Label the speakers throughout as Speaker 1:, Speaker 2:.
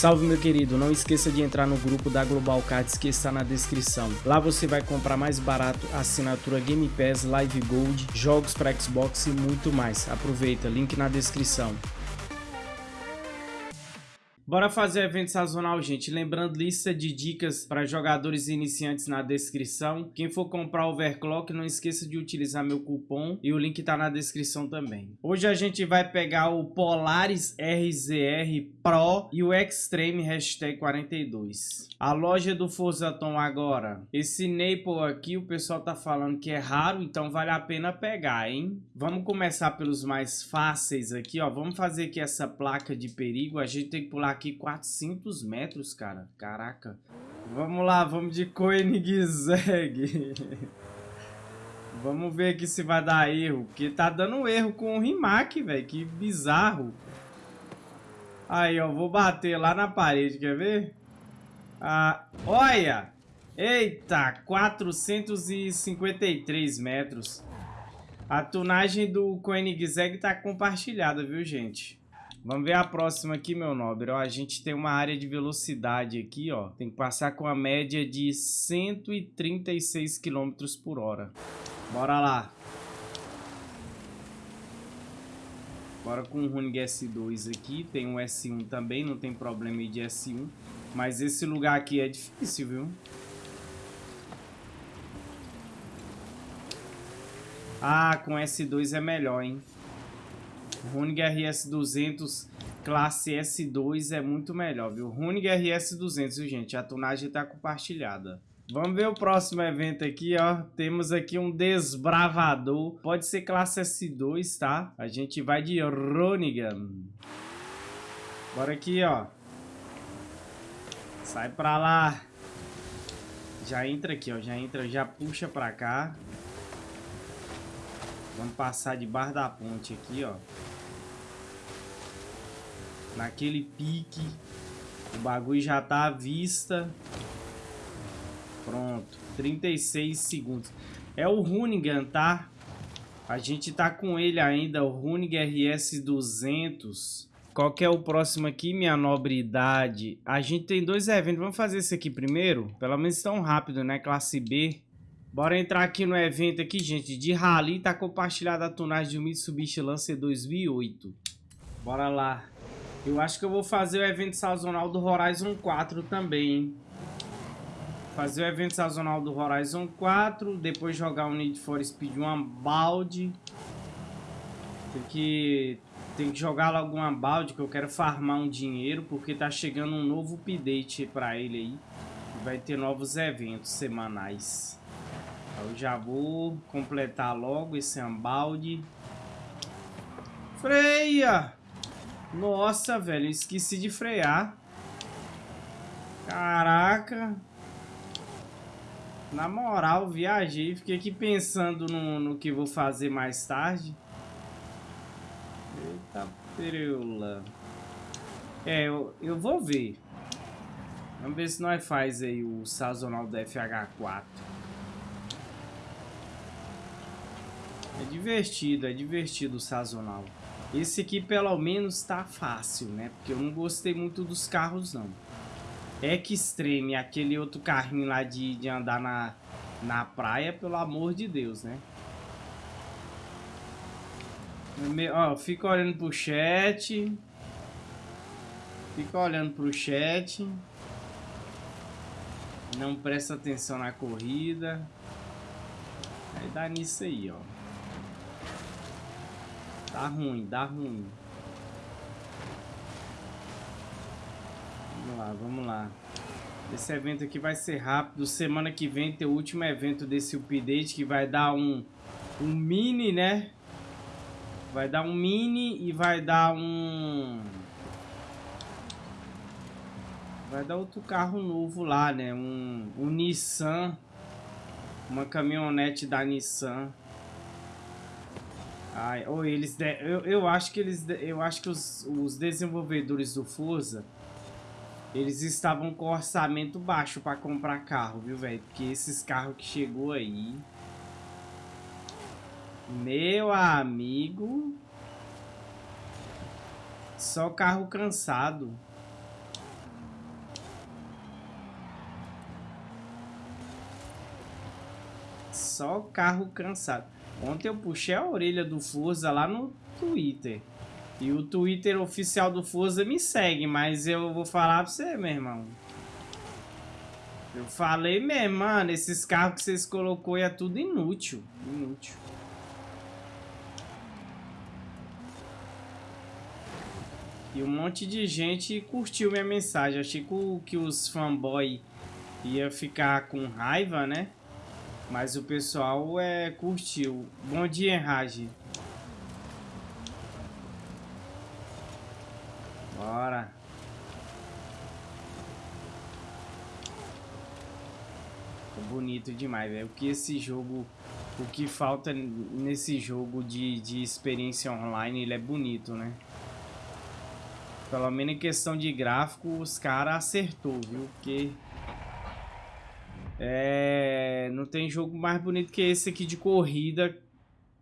Speaker 1: Salve meu querido, não esqueça de entrar no grupo da Global Cards que está na descrição. Lá você vai comprar mais barato assinatura Game Pass, Live Gold, jogos para Xbox e muito mais. Aproveita, link na descrição. Bora fazer evento sazonal, gente. Lembrando, lista de dicas para jogadores iniciantes na descrição. Quem for comprar Overclock, não esqueça de utilizar meu cupom e o link tá na descrição também. Hoje a gente vai pegar o Polaris RZR Pro e o Extreme Hashtag 42. A loja do Forzaton agora. Esse Naple aqui, o pessoal tá falando que é raro, então vale a pena pegar, hein? Vamos começar pelos mais fáceis aqui, ó. Vamos fazer aqui essa placa de perigo. A gente tem que pular aqui 400 metros, cara. Caraca. Vamos lá, vamos de Koenigsegg. vamos ver aqui se vai dar erro. Porque tá dando erro com o Rimac, velho. Que bizarro. Aí, ó. Vou bater lá na parede, quer ver? Ah, olha! Eita, 453 metros. A tunagem do Koenigsegg tá compartilhada, viu, gente? Vamos ver a próxima aqui, meu nobre. Ó, a gente tem uma área de velocidade aqui, ó. Tem que passar com a média de 136 km por hora. Bora lá. Bora com o Runig S2 aqui. Tem um S1 também, não tem problema de S1. Mas esse lugar aqui é difícil, viu? Ah, com S2 é melhor, hein? Runig RS200 classe S2 é muito melhor, viu? Runig RS200, viu, gente? A tonagem está compartilhada. Vamos ver o próximo evento aqui, ó. Temos aqui um desbravador. Pode ser classe S2, tá? A gente vai de Ronigan. Bora aqui, ó. Sai pra lá. Já entra aqui, ó. Já entra, já puxa pra cá. Vamos passar debaixo da ponte aqui, ó. Naquele pique. O bagulho já tá à vista. Pronto. 36 segundos. É o Runigan, tá? A gente tá com ele ainda, o Runig RS 200. Qual que é o próximo aqui, minha nobre idade? A gente tem dois eventos. Vamos fazer esse aqui primeiro? Pelo menos tão rápido, né? Classe B. Bora entrar aqui no evento aqui, gente, de Rally. Tá compartilhada a tunagem do Mitsubishi Lancer 2008. Bora lá. Eu acho que eu vou fazer o evento sazonal do Horizon 4 também, hein? Fazer o evento sazonal do Horizon 4. Depois jogar o Need for Speed uma balde. Tem que, tem que jogar logo uma balde que eu quero farmar um dinheiro. Porque tá chegando um novo update pra ele aí. Vai ter novos eventos semanais. Eu já vou completar logo esse ambalde. Freia! Nossa, velho, esqueci de frear. Caraca. Na moral, viajei. Fiquei aqui pensando no, no que vou fazer mais tarde. Eita preula. É, eu, eu vou ver. Vamos ver se nós faz aí o sazonal do FH4. É divertido, é divertido o sazonal. Esse aqui pelo menos tá fácil, né? Porque eu não gostei muito dos carros, não. Extreme, aquele outro carrinho lá de, de andar na, na praia, pelo amor de Deus, né? Ó, fica olhando pro chat. Fica olhando pro chat. Não presta atenção na corrida. Aí dá nisso aí, ó. Dá ruim, dá ruim. Vamos lá, vamos lá. Esse evento aqui vai ser rápido. Semana que vem tem o último evento desse update que vai dar um, um mini, né? Vai dar um mini e vai dar um... Vai dar outro carro novo lá, né? Um, um Nissan. Uma caminhonete da Nissan. Ai, ou eles de... eu, eu acho que eles de... eu acho que os, os desenvolvedores do Forza eles estavam com orçamento baixo para comprar carro, viu, velho? Porque esses carros que chegou aí Meu amigo Só carro cansado. Só carro cansado. Ontem eu puxei a orelha do Forza lá no Twitter. E o Twitter oficial do Forza me segue, mas eu vou falar pra você, meu irmão. Eu falei mesmo, mano, esses carros que vocês colocou é tudo inútil. Inútil. E um monte de gente curtiu minha mensagem. Achei que os fanboy ia ficar com raiva, né? Mas o pessoal é, curtiu. Bom dia, Raj. Bora. bonito demais, velho. O que esse jogo... O que falta nesse jogo de, de experiência online, ele é bonito, né? Pelo menos em questão de gráfico, os caras acertou, viu? Porque... É... Não tem jogo mais bonito que esse aqui de corrida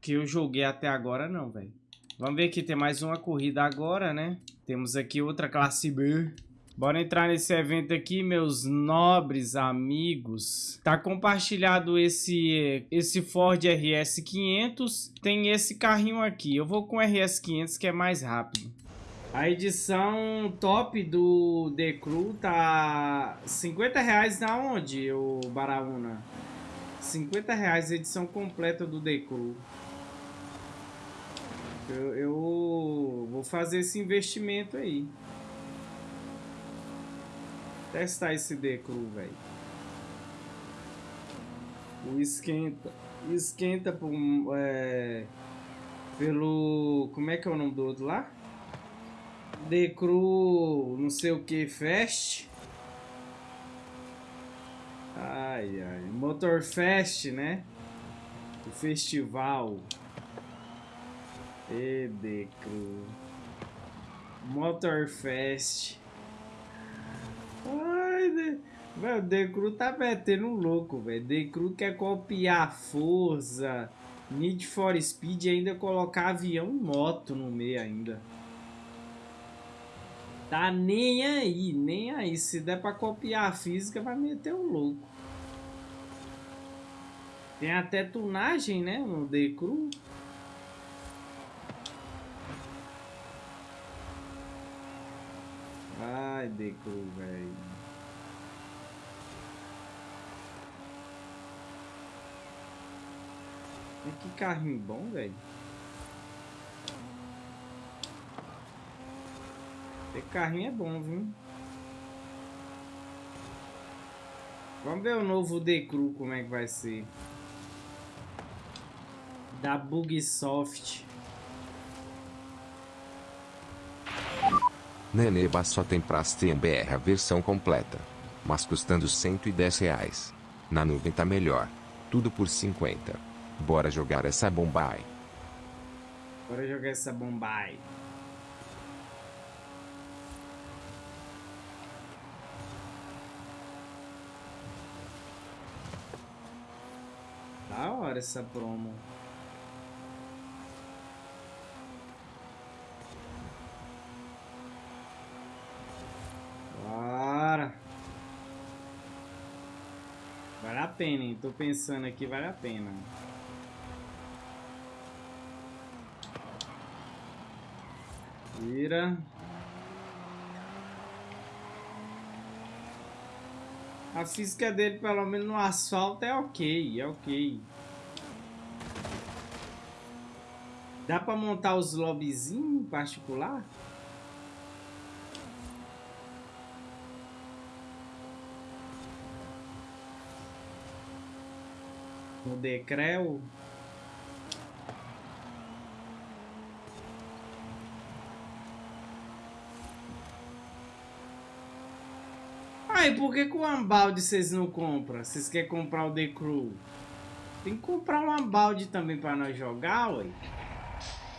Speaker 1: que eu joguei até agora, não, velho. Vamos ver aqui, tem mais uma corrida agora, né? Temos aqui outra classe B. Bora entrar nesse evento aqui, meus nobres amigos. Tá compartilhado esse, esse Ford RS500. Tem esse carrinho aqui. Eu vou com o RS500 que é mais rápido. A edição top do The Crew tá 50 reais na onde, o Baraúna? 50 reais a edição completa do The Crew. Eu, eu vou fazer esse investimento aí. Testar esse decru, velho. O esquenta. Esquenta por, é, pelo... Como é que é o nome do outro lá? Decru não sei o que Fest. Ai, ai. Motor Fest, né? O festival. E Decru. Motor Fest. Ai, de... Decru tá metendo um louco, velho. Decru quer copiar força, Need for Speed ainda colocar avião e moto no meio ainda. Tá nem aí, nem aí. Se der pra copiar a física, vai meter um louco. Tem até tunagem, né, no Decru. Ai, Deco, velho. Que carrinho bom, velho. Esse carrinho é bom, viu? Vamos ver o novo Decru como é que vai ser. Da Bugsoft.
Speaker 2: Neneba só tem pra BR a versão completa. Mas custando 110 reais. Na nuvem tá melhor. Tudo por 50. Bora jogar essa Bombay.
Speaker 1: Bora jogar essa Bombay. Da hora essa promo. pena, hein? Tô pensando aqui, vale a pena. Vira. A física dele, pelo menos no asfalto, é ok, é ok. Dá pra montar os lobbyzinhos em particular? no Decreu. Aí, por que com o Ambalde vocês não compram? Vocês querem comprar o The Crew? Tem que comprar um Ambalde também para nós jogar, ué.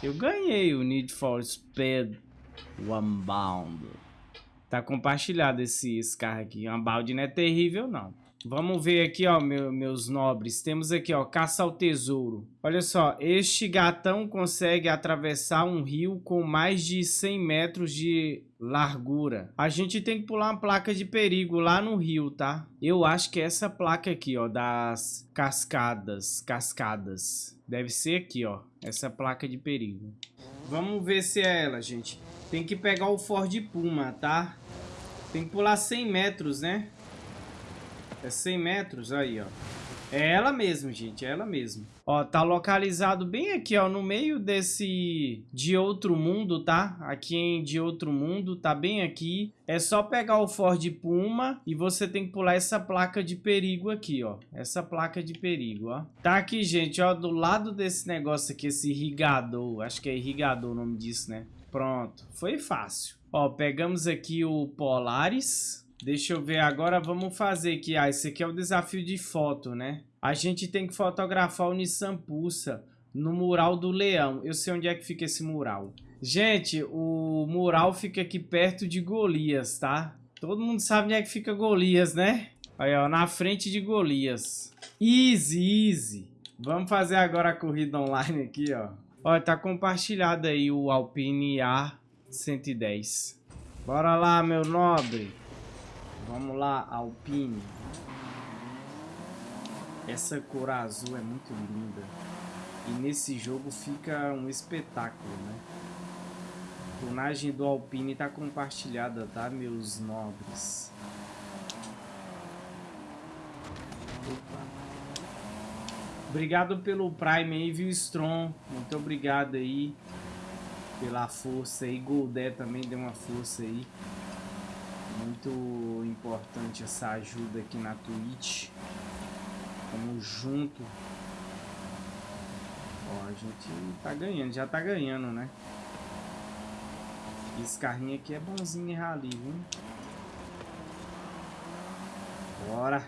Speaker 1: Eu ganhei o Need for Speed Unbound. Tá compartilhado esse, esse carro aqui. O Unbound não é terrível, não. Vamos ver aqui, ó, meu, meus nobres. Temos aqui, ó, caça ao tesouro. Olha só, este gatão consegue atravessar um rio com mais de 100 metros de largura. A gente tem que pular uma placa de perigo lá no rio, tá? Eu acho que é essa placa aqui, ó, das cascadas, cascadas. Deve ser aqui, ó, essa placa de perigo. Vamos ver se é ela, gente. Tem que pegar o Ford Puma, tá? Tem que pular 100 metros, né? É 100 metros, aí, ó. É ela mesmo, gente, é ela mesmo. Ó, tá localizado bem aqui, ó, no meio desse de outro mundo, tá? Aqui em de outro mundo, tá bem aqui. É só pegar o Ford Puma e você tem que pular essa placa de perigo aqui, ó. Essa placa de perigo, ó. Tá aqui, gente, ó, do lado desse negócio aqui, esse irrigador. Acho que é irrigador o nome disso, né? Pronto, foi fácil. Ó, pegamos aqui o Polaris. Deixa eu ver agora, vamos fazer aqui. Ah, esse aqui é o desafio de foto, né? A gente tem que fotografar o Nissan Pulsa no mural do leão. Eu sei onde é que fica esse mural. Gente, o mural fica aqui perto de Golias, tá? Todo mundo sabe onde é que fica Golias, né? Aí, ó, na frente de Golias. Easy, easy. Vamos fazer agora a corrida online aqui, ó. Ó, tá compartilhado aí o Alpine A110. Bora lá, meu nobre. Vamos lá, Alpine. Essa cor azul é muito linda. E nesse jogo fica um espetáculo, né? A tonagem do Alpine tá compartilhada, tá, meus nobres? Opa. Obrigado pelo Prime aí, viu, Strong? Muito obrigado aí pela força aí. Goldé também deu uma força aí. Muito importante essa ajuda aqui na Twitch. Tamo junto. Ó, a gente tá ganhando, já tá ganhando, né? Esse carrinho aqui é bonzinho em rally, viu? Bora!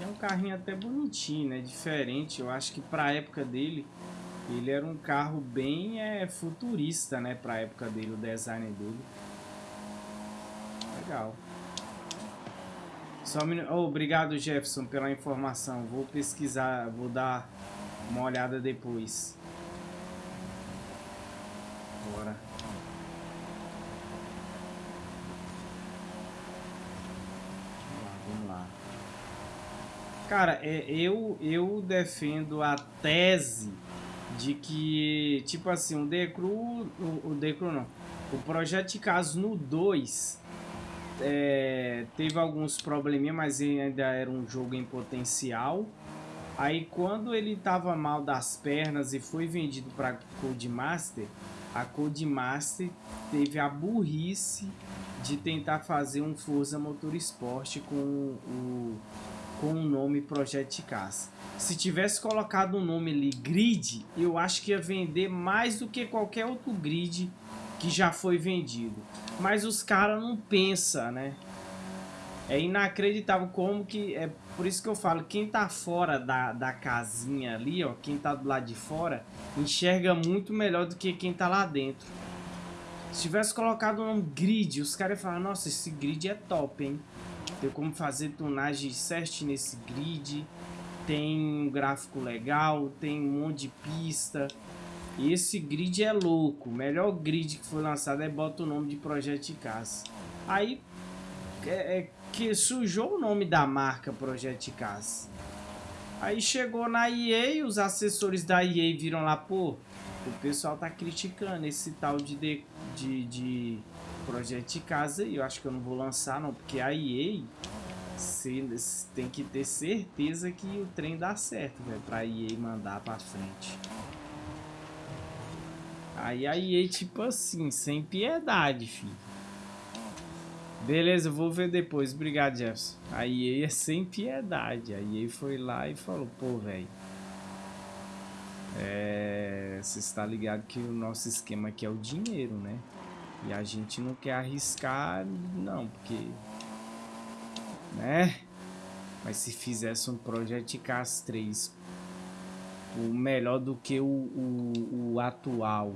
Speaker 1: É um carrinho até bonitinho, né? Diferente, eu acho que pra época dele ele era um carro bem é, futurista, né? Pra época dele, o design dele. Legal. Só um oh, obrigado, Jefferson, pela informação. Vou pesquisar, vou dar uma olhada depois. Bora. Vamos lá, vamos lá. Cara, é, eu, eu defendo a tese de que, tipo assim, o Decru, o, o Decru não, o Projeto Caso no 2 é, teve alguns probleminha, mas ainda era um jogo em potencial. Aí quando ele tava mal das pernas e foi vendido para Codemaster, a Codemaster teve a burrice de tentar fazer um Forza Motorsport com o com o nome Project Cars. Se tivesse colocado o nome ali Grid, eu acho que ia vender mais do que qualquer outro grid que já foi vendido. Mas os caras não pensam, né? É inacreditável como que... É por isso que eu falo, quem tá fora da, da casinha ali, ó, quem tá do lado de fora, enxerga muito melhor do que quem tá lá dentro. Se tivesse colocado nome Grid, os caras iam falar, nossa, esse grid é top, hein? Tem como fazer tunagem certinho nesse grid. Tem um gráfico legal, tem um monte de pista. E esse grid é louco. O melhor grid que foi lançado é bota o nome de Projeto Cars. Aí é, é, que sujou o nome da marca Projeto Cars. Aí chegou na EA, os assessores da EA viram lá, pô, o pessoal tá criticando esse tal de, de, de, de projeto de casa e eu acho que eu não vou lançar não, porque a EA você tem que ter certeza que o trem dá certo, velho, pra EA mandar pra frente. Aí a EA, tipo assim, sem piedade, filho. Beleza, eu vou ver depois. Obrigado, Jefferson. A EA é sem piedade. A EA foi lá e falou, pô, velho. É... Você está ligado que o nosso esquema aqui é o dinheiro, né? E a gente não quer arriscar, não, porque... Né? Mas se fizesse um Project Cars 3 o melhor do que o, o, o atual,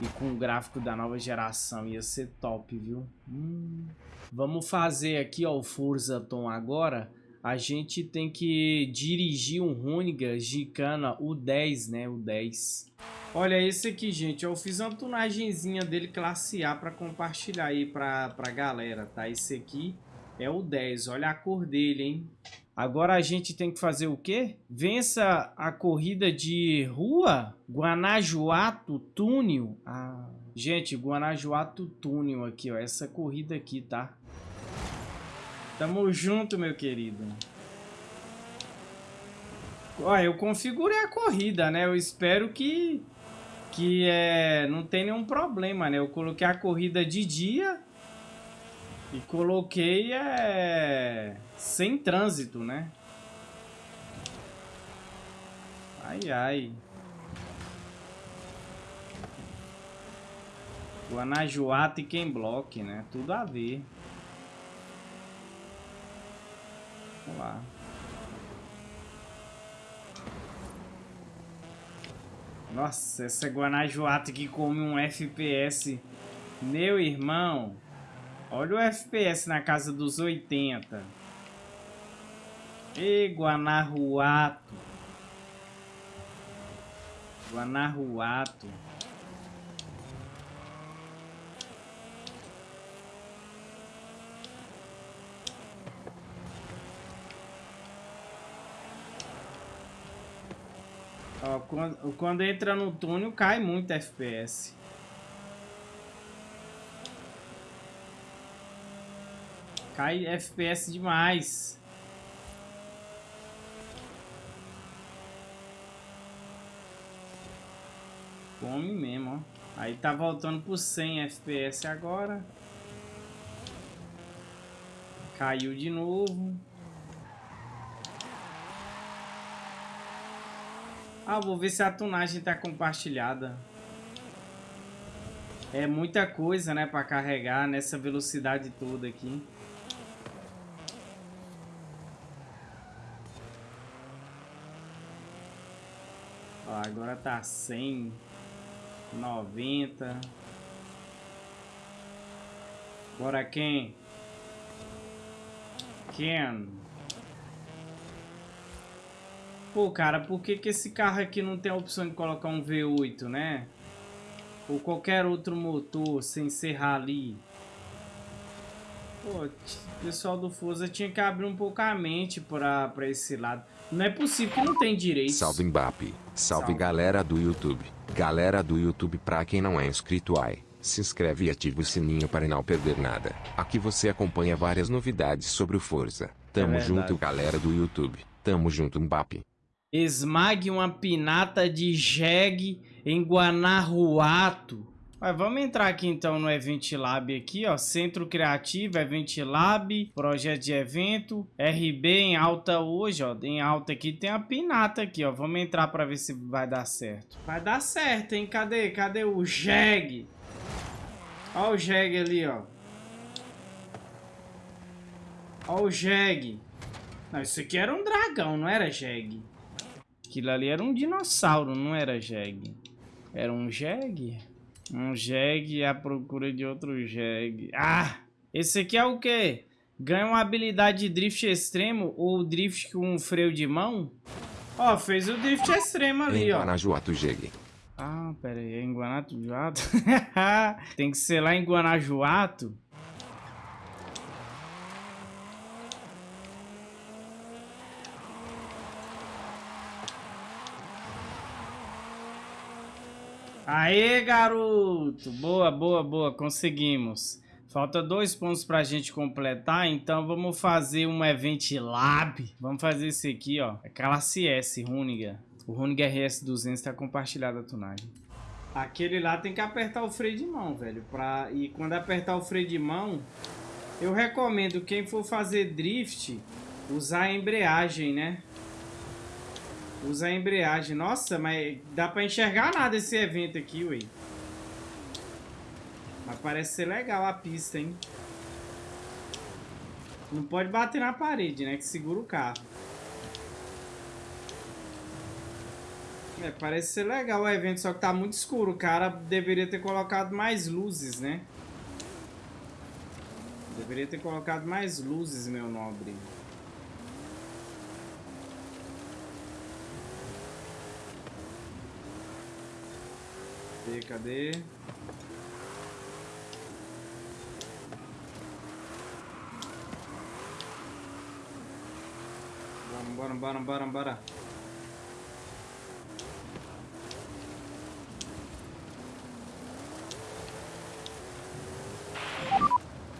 Speaker 1: E com o gráfico da nova geração ia ser top, viu? Hum. Vamos fazer aqui, ó, o Forza Tom agora. A gente tem que dirigir um Runiga Gicana, o 10, né? O 10. Olha esse aqui, gente. Eu fiz uma tunagenzinha dele classe A para compartilhar aí pra, pra galera, tá? Esse aqui é o 10. Olha a cor dele, hein? Agora a gente tem que fazer o quê? Vença a corrida de rua Guanajuato Túnel. Ah, gente, Guanajuato Túnel aqui, ó. Essa corrida aqui, tá? Tamo junto, meu querido. Ó, eu configurei a corrida, né? Eu espero que, que é, não tem nenhum problema, né? Eu coloquei a corrida de dia e coloquei é, sem trânsito, né? Ai, ai. Guanajuato e quem bloque, né? Tudo a ver. Vamos lá. Nossa, essa Guanajuato que come um FPS. Meu irmão. Olha o FPS na casa dos 80. E Guanajuato. Guanajuato. Ó, quando, quando entra no túnel cai muito FPS. Cai FPS demais. Come mesmo, ó. Aí tá voltando pro 100 FPS agora. Caiu de novo. Ah, vou ver se a tunagem tá compartilhada. É muita coisa, né, pra carregar nessa velocidade toda aqui. Ó, agora tá 100, 90. Bora quem? Ken. Pô, cara, por que, que esse carro aqui não tem a opção de colocar um V8, né? Ou qualquer outro motor sem ser rally? Pô, o pessoal do Forza tinha que abrir um pouco a mente pra, pra esse lado. Não é possível que não tem direito.
Speaker 2: Salve Mbappe. Salve, Salve, galera do YouTube. Galera do YouTube, pra quem não é inscrito, ai, se inscreve e ativa o sininho para não perder nada. Aqui você acompanha várias novidades sobre o Forza. Tamo é junto, galera do YouTube. Tamo junto, Mbappe.
Speaker 1: Esmague uma pinata de jegue em Guanajuato. Mas vamos entrar aqui então no Event Lab aqui, ó. Centro Criativo, Event Lab, projeto de evento, RB em alta hoje, ó. Em alta aqui tem a pinata aqui, ó. Vamos entrar para ver se vai dar certo. Vai dar certo, hein? Cadê? Cadê o Jeg? Ó o Jeg ali, ó. Ó o Jeg. Não, isso aqui era um dragão, não era Jeg. Aquilo ali era um dinossauro, não era Jeg. Era um Jeg? Um jegue à procura de outro jegue. Ah! Esse aqui é o quê? Ganha uma habilidade de drift extremo ou drift com um freio de mão? Ó, fez o drift extremo ali, ó.
Speaker 2: Guanajuato, jegue.
Speaker 1: Ah, pera aí, é em Guanajuato? Tem que ser lá em Guanajuato? Aê, garoto! Boa, boa, boa, conseguimos. Falta dois pontos pra gente completar, então vamos fazer um Event Lab. Vamos fazer esse aqui, ó. É classe S, Runiga. O Runiga RS200 tá compartilhado a tunagem. Aquele lá tem que apertar o freio de mão, velho. Pra... E quando apertar o freio de mão, eu recomendo quem for fazer drift, usar a embreagem, né? Usa a embreagem. Nossa, mas dá pra enxergar nada esse evento aqui, ué. Mas parece ser legal a pista, hein? Não pode bater na parede, né? Que segura o carro. É, parece ser legal o evento, só que tá muito escuro. O cara deveria ter colocado mais luzes, né? Deveria ter colocado mais luzes, meu nobre. Cadê, cadê? Bora, bora, bora, bora.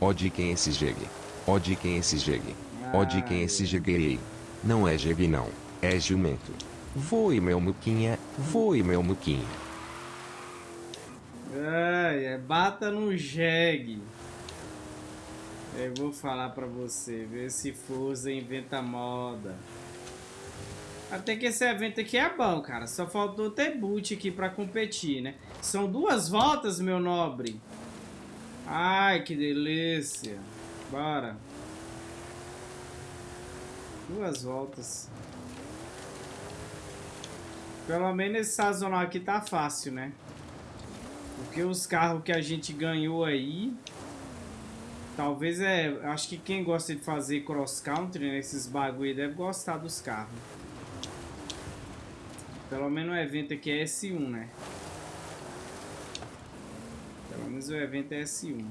Speaker 2: Ó de quem esse jegue. Ó de quem esse jegue. Ó de quem esse jeguei. Não é jegue não, é jumento. Voe meu muquinha, voe meu muquinha.
Speaker 1: Ai, é bata no jegue. Eu vou falar pra você, ver se Forza inventa moda. Até que esse evento aqui é bom, cara. Só faltou ter boot aqui pra competir, né? São duas voltas, meu nobre. Ai, que delícia. Bora. Duas voltas. Pelo menos esse sazonal aqui tá fácil, né? Porque os carros que a gente ganhou aí... Talvez é... Acho que quem gosta de fazer cross country, né, esses bagulho, deve gostar dos carros. Pelo menos o evento aqui é S1, né? Pelo menos o evento é S1.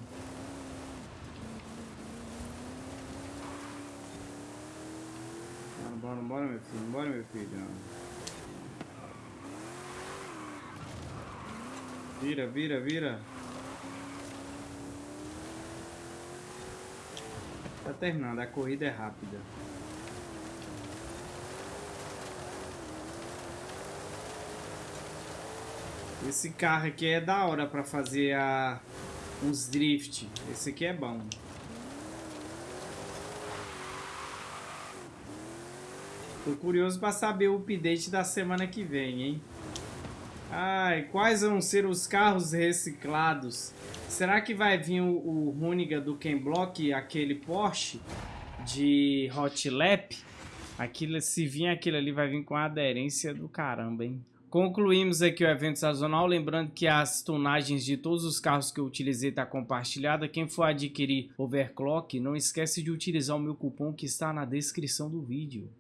Speaker 1: Bora, bora, bora, meu filho. Bora, meu filho. Vira, vira, vira. Tá terminando, a corrida é rápida. Esse carro aqui é da hora pra fazer a, uns drift. Esse aqui é bom. Tô curioso pra saber o update da semana que vem, hein? Ai, quais vão ser os carros reciclados? Será que vai vir o, o Runiga do Ken Block, aquele Porsche de Hot Lap? Aquilo, se vir aquele ali, vai vir com a aderência do caramba, hein? Concluímos aqui o evento sazonal, lembrando que as tonagens de todos os carros que eu utilizei está compartilhada. Quem for adquirir overclock, não esquece de utilizar o meu cupom que está na descrição do vídeo.